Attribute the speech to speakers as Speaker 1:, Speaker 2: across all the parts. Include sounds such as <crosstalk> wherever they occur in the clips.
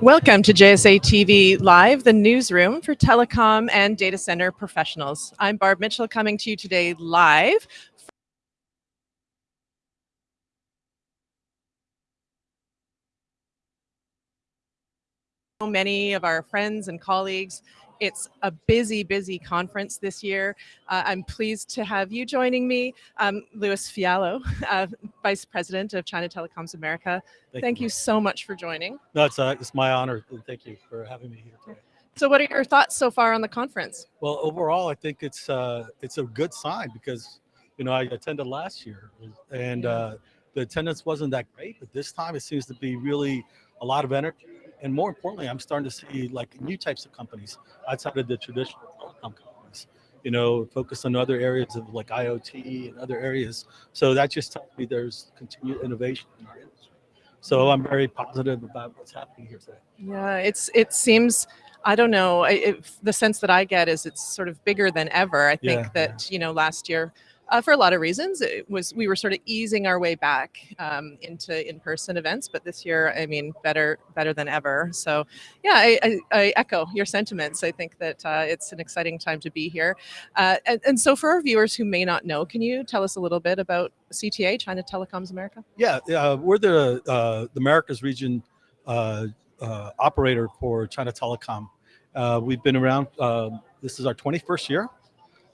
Speaker 1: Welcome to JSA TV Live, the newsroom for telecom and data center professionals. I'm Barb Mitchell coming to you today live. Many of our friends and colleagues it's a busy, busy conference this year. Uh, I'm pleased to have you joining me, um, Louis Fiallo, <laughs> uh, Vice President of China Telecom Americas. Thank, Thank you, you so much for joining.
Speaker 2: No, it's, uh, it's my honor. Thank you for having me here today.
Speaker 1: So what are your thoughts so far on the conference?
Speaker 2: Well, overall, I think it's uh, it's a good sign because, you know, I attended last year and uh, the attendance wasn't that great, but this time it seems to be really a lot of energy and more importantly, I'm starting to see like new types of companies outside of the traditional telecom companies, you know, focus on other areas of like IoT and other areas. So that just tells me there's continued innovation in our industry. So I'm very positive about what's happening here today.
Speaker 1: Yeah, it's it seems I don't know. It, the sense that I get is it's sort of bigger than ever. I think yeah, that yeah. you know last year uh, for a lot of reasons. It was we were sort of easing our way back um, into in-person events, but this year, I mean, better better than ever. So, yeah, I, I, I echo your sentiments. I think that uh, it's an exciting time to be here. Uh, and, and, so, for our viewers who may not know, can you tell us a little bit about CTA, China Telecom Americas?
Speaker 2: Yeah, uh, we're the uh, the Americas region uh, operator for China Telecom. we've been around. this is our 21st year.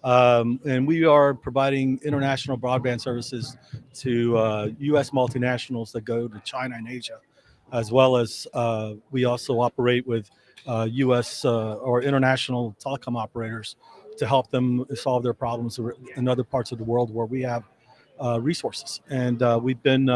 Speaker 2: Um, and we are providing international broadband services to uh, U.S. multinationals that go to China and Asia, as well as uh, we also operate with uh, U.S. Uh, or international telecom operators to help them solve their problems in other parts of the world where we have uh, resources. And uh, we've been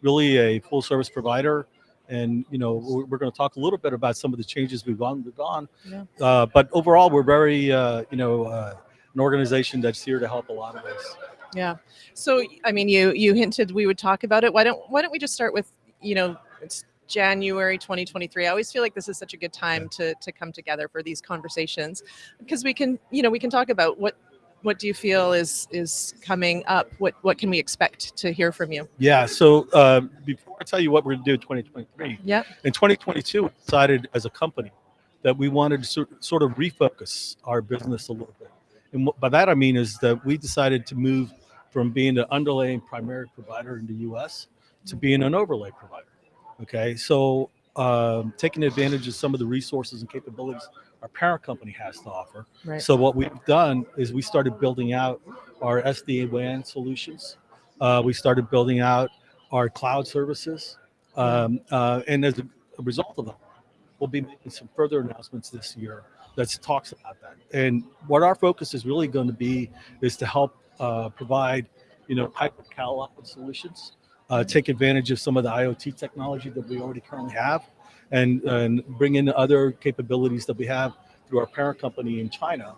Speaker 2: really a full service provider and you know we're, we're going to talk a little bit about some of the changes we've undergone. Yeah. Uh, but overall, we're very uh, you know uh, an organization that's here to help a lot of us.
Speaker 1: Yeah. So, I mean, you you hinted we would talk about it. Why don't Why don't we just start with you know it's January 2023. I always feel like this is such a good time to to come together for these conversations because we can you know we can talk about what what do you feel is is coming up? What what can we expect to hear from you?
Speaker 2: Yeah. So uh, before I tell you what we're going to do in 2023,
Speaker 1: yeah.
Speaker 2: In 2022, we decided as a company that we wanted to sort of refocus our business a little bit. And by that I mean is that we decided to move from being an underlaying primary provider in the U.S. to being an overlay provider. Okay, so um, taking advantage of some of the resources and capabilities our parent company has to offer. Right. So what we've done is we started building out our SD-WAN solutions. Uh, we started building out our cloud services. Um, uh, and as a, a result of that, we'll be making some further announcements this year that talks about that. And what our focus is really going to be is to help uh, provide, you know, hyper cloud solutions, uh, take advantage of some of the IoT technology that we already currently have, and, and bring in other capabilities that we have through our parent company in China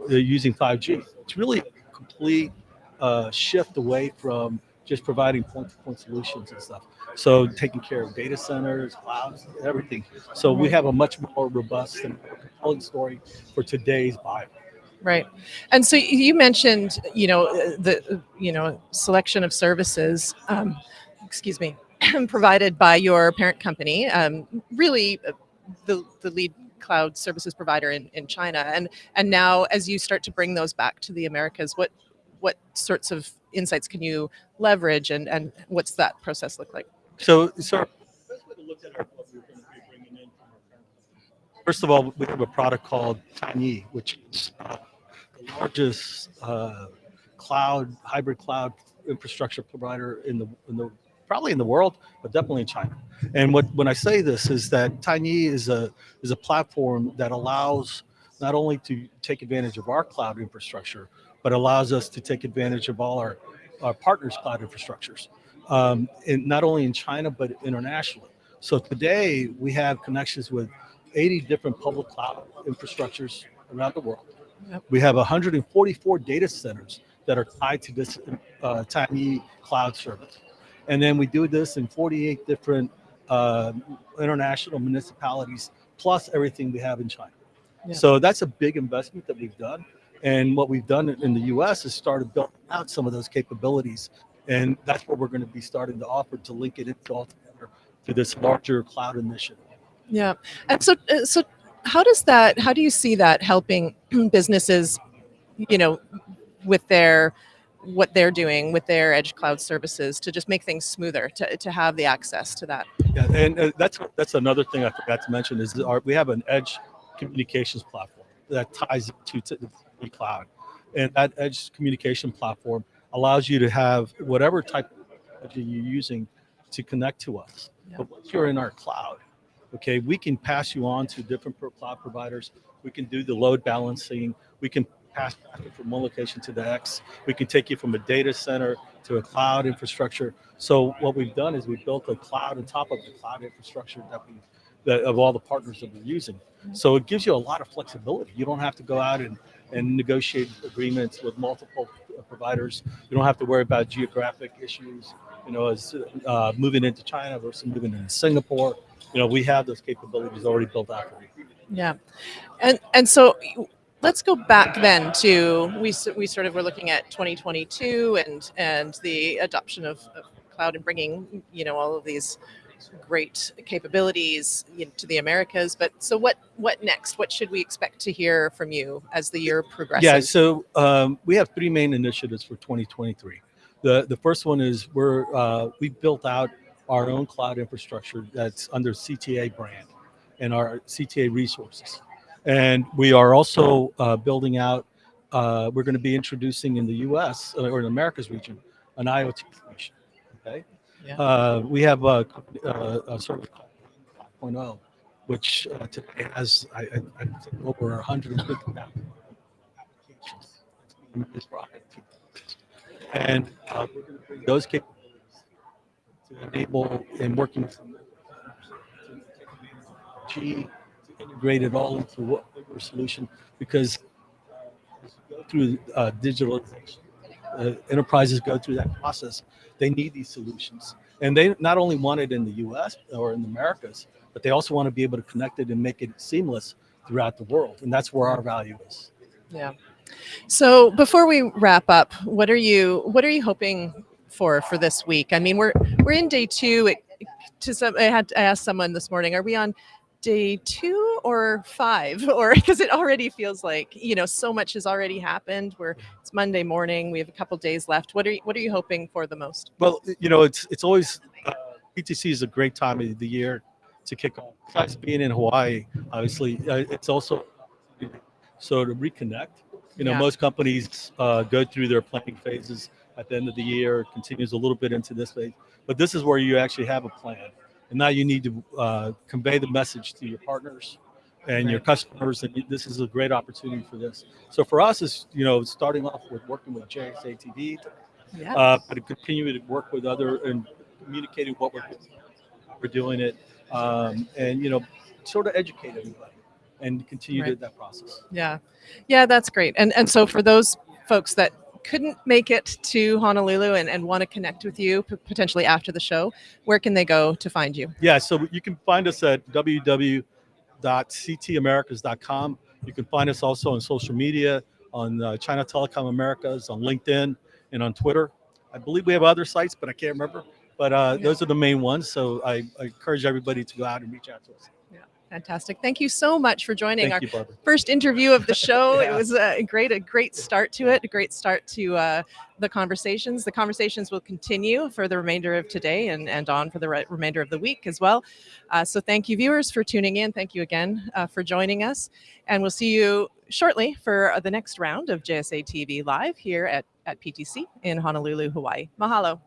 Speaker 2: uh, using 5G. It's really a complete uh, shift away from just providing point-to-point -point solutions and stuff. So taking care of data centers, clouds, everything. So we have a much more robust and compelling story for today's buyer.
Speaker 1: Right. And so you mentioned, you know, the, you know, selection of services, um, excuse me, <clears throat> provided by your parent company, um, really uh, the, the lead cloud services provider in, in China. And, and now as you start to bring those back to the Americas, what, what sorts of insights can you leverage and, and what's that process look like?
Speaker 2: So, so first of all, we have a product called Tianyi, which is uh, the largest uh, cloud, hybrid cloud infrastructure provider in the, in the, probably in the world, but definitely in China. And what, when I say this is that Tianyi is a, is a platform that allows not only to take advantage of our cloud infrastructure, but allows us to take advantage of all our, our partners' cloud infrastructures um, in, not only in China, but internationally. So today we have connections with 80 different public cloud infrastructures around the world. Yep. We have 144 data centers that are tied to this uh, Tianyi cloud service. And then we do this in 48 different uh, international municipalities, plus everything we have in China. Yeah. So that's a big investment that we've done. And what we've done in the US is started building out some of those capabilities and that's what we're going to be starting to offer to link it into all together to this larger cloud initiative.
Speaker 1: Yeah. And so, uh, so how does that, how do you see that helping <clears throat> businesses, you know, with their, what they're doing with their edge cloud services to just make things smoother, to, to have the access to that?
Speaker 2: Yeah, and uh, that's that's another thing I forgot to mention is our, we have an edge communications platform that ties to, the cloud, and that edge communication platform allows you to have whatever type of technology you're using to connect to us.
Speaker 1: Yeah.
Speaker 2: But once you're in our cloud, okay, we can pass you on to different cloud providers. We can do the load balancing. We can pass traffic from one location to the next. We can take you from a data center to a cloud infrastructure. So what we've done is we built a cloud on top of the cloud infrastructure that we that of all the partners that we're using. So it gives you a lot of flexibility. You don't have to go out and, and negotiate agreements with multiple uh, providers. You don't have to worry about geographic issues, you know, as uh, moving into China versus moving into Singapore. You know, we have those capabilities already built out.
Speaker 1: Yeah. And, and so let's go back then to, we, we sort of were looking at 2022 and, and the adoption of, of cloud and bringing, you know, all of these great capabilities you know, to the Americas. But so what, what next? What should we expect to hear from you as the year progresses?
Speaker 2: Yeah, so um, we have three main initiatives for 2023. The the first one is we're uh, we built out our own cloud infrastructure that's under CTA brand and our CTA resources, and we are also uh, building out. Uh, we're going to be introducing in the U.S. uh, or in Americas region an IoT solution. Okay,
Speaker 1: Yeah.
Speaker 2: uh, we have a, a, a service called 5.0, which uh, today has I, I, I think over 150,000 applications. And uh, to those capabilities to enable and working G to integrate it all into what solution because uh, through uh, digitalization, uh, enterprises go through that process. They need these solutions, and they not only want it in the U.S. or in the Americas, but they also want to be able to connect it and make it seamless throughout the world, and that's where our value is.
Speaker 1: Yeah. So before we wrap up, what are you what are you hoping for for this week? I mean, we're we're in day two. It, to some, I had I asked someone this morning, are we on day two or five? <laughs> Or because it already feels like you know so much has already happened. We're it's Monday morning. We have a couple days left. What are you, what are you hoping for the most?
Speaker 2: Well, you know, it's it's always uh, PTC is a great time of the year to kick off. Besides being in Hawaii, obviously, uh, it's also so to reconnect. You know,
Speaker 1: Yeah.
Speaker 2: most companies uh, go through their planning phases at the end of the year. Continues a little bit into this phase, but this is where you actually have a plan, and now you need to uh, convey the message to your partners and your customers. And this is a great opportunity for this. So for us, is you know, starting off with working with JSA TV
Speaker 1: Yeah.
Speaker 2: uh, but to continue to work with other and communicating what we're we're doing it, um, and you know, sort of educate everybody and continue
Speaker 1: Right.
Speaker 2: that process.
Speaker 1: Yeah, yeah, that's great. And and so for those folks that couldn't make it to Honolulu and, and want to connect with you potentially after the show, where can they go to find you?
Speaker 2: Yeah, so you can find us at www.ctamericas.com. You can find us also on social media on uh, China Telecom Americas, on LinkedIn, and on Twitter. I believe we have other sites, but I can't remember. But uh,
Speaker 1: Yeah.
Speaker 2: those are the main ones. So I, I encourage everybody to go out and reach out to us.
Speaker 1: Fantastic. Thank you so much for joining our
Speaker 2: you,
Speaker 1: first interview of the <laughs> show. It was a great, a great start to it, a great start to uh, the conversations. The conversations will continue for the remainder of today and, and on for the re- remainder of the week as well. Uh, so thank you, viewers, for tuning in. Thank you again uh, for joining us. And we'll see you shortly for uh, the next round of JSA TV Live here at, at PTC in Honolulu, Hawaii. Mahalo.